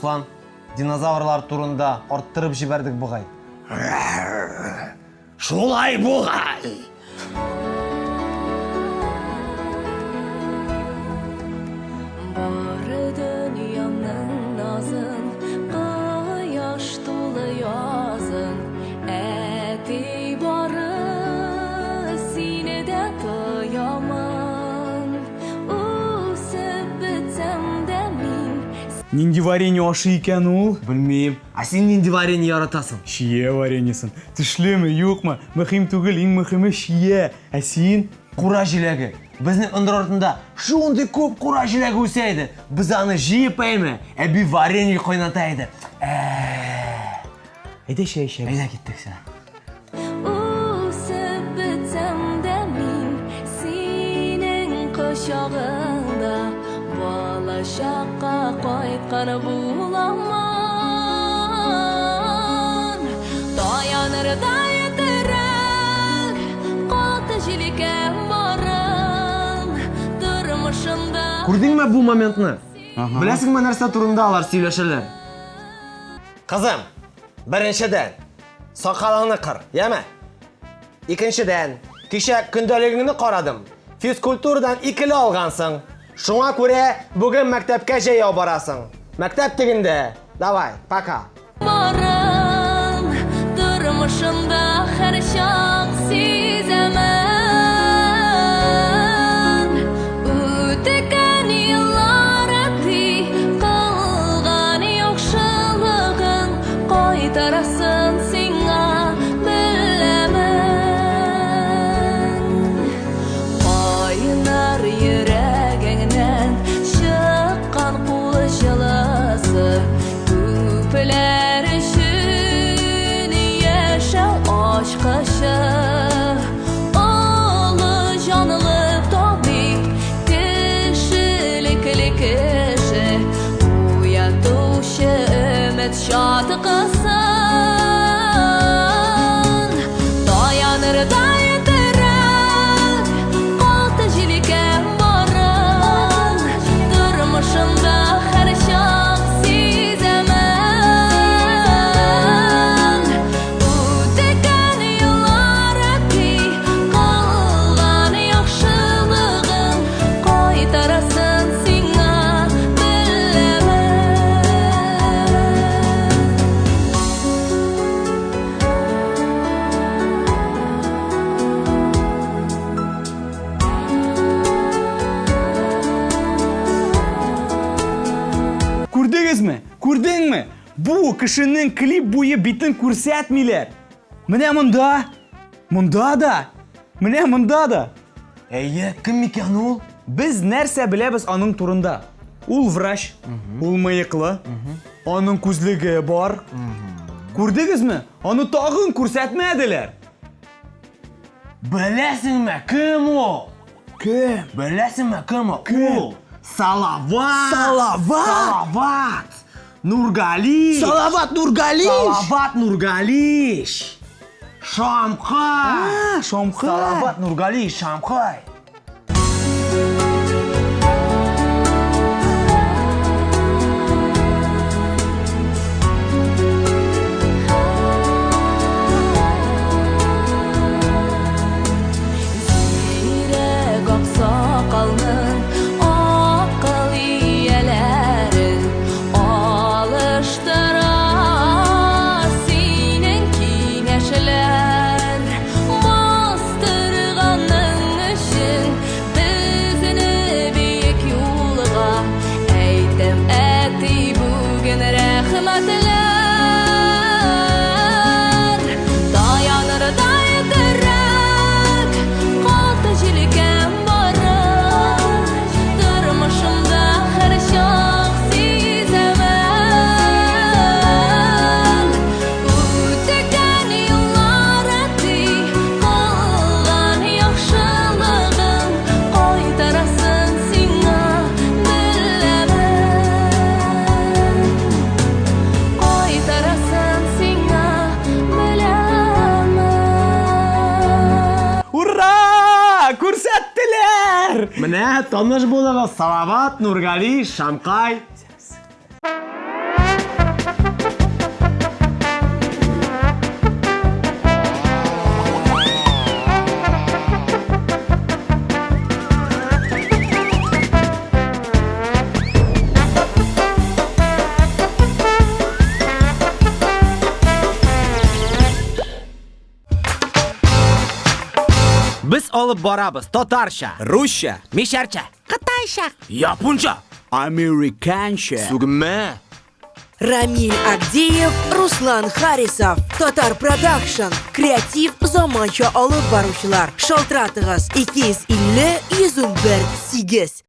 руслан динозаврлар турында арттырып жибердик бугай Шулай бугай. Нинди варенье ашы икән ул? білмейм а сен нинди варенье яратасың Шие вареньесын. Тешлеме, юкмы? Мөһим түгел, иң мөһиме шие. Ә син? кура җиләге безнең ындыр артында шундый күп кура җиләге үсә иде без аны җыеп әйме әби варенье иде Әйдә чәй эчәбез. әйдә киттек сен Үсеп бетсәм дә мин синең кочагыңда балачакка кайткан буламын таяныр да етерәк каты җилкәм барым тормышымда күрдеңме бу моментны беләсеңме нәрсә турында алар сөйләшәләр кызым беренчедән сакалыңны кыр яме икенчедән кичә көндәлегеңне карадым физкультурадан икеле алгансың шуңа күрә бүген мәктәпкә җәяү барасың мәктәп тегендә давай пока барым тормышымда һәр чак сизәмен үтекән еллар әти кылган яхшылыгың кайтарасын сиңа беләмен Кайнар йөрәгеңнән artık az Кешенең клип буе битен күрсәтмиләр. Менә монда, монда да, менә монда да. әйе кем икән ул Без нәрсә беләбез аның турында? Ул врач, ул мыеклы, аның күзлеге бар. Күрдегезме? Аны тагын күрсәтмәделәр. беләсеңме кем ул Кем? беләсеңме кем ул Кем? ул салават Салават! салават нургали Салават Нургалиш! Салават Нургалиш! Шамхай! А, Шамхай! Салават Нургалиш, Шамхай! من هات طنجبوله للصلابات Нургали شنقاي Biz olib boramiz tatarcha, Ruscha, misharcha, xitoycha, Yaponcha. amerikancha. tugma. Рамиль Агдеев, Руслан Харисов, Татар Продакшн, Креатив заманча алып баручылар. Шалтыратыгыз 250 101 8.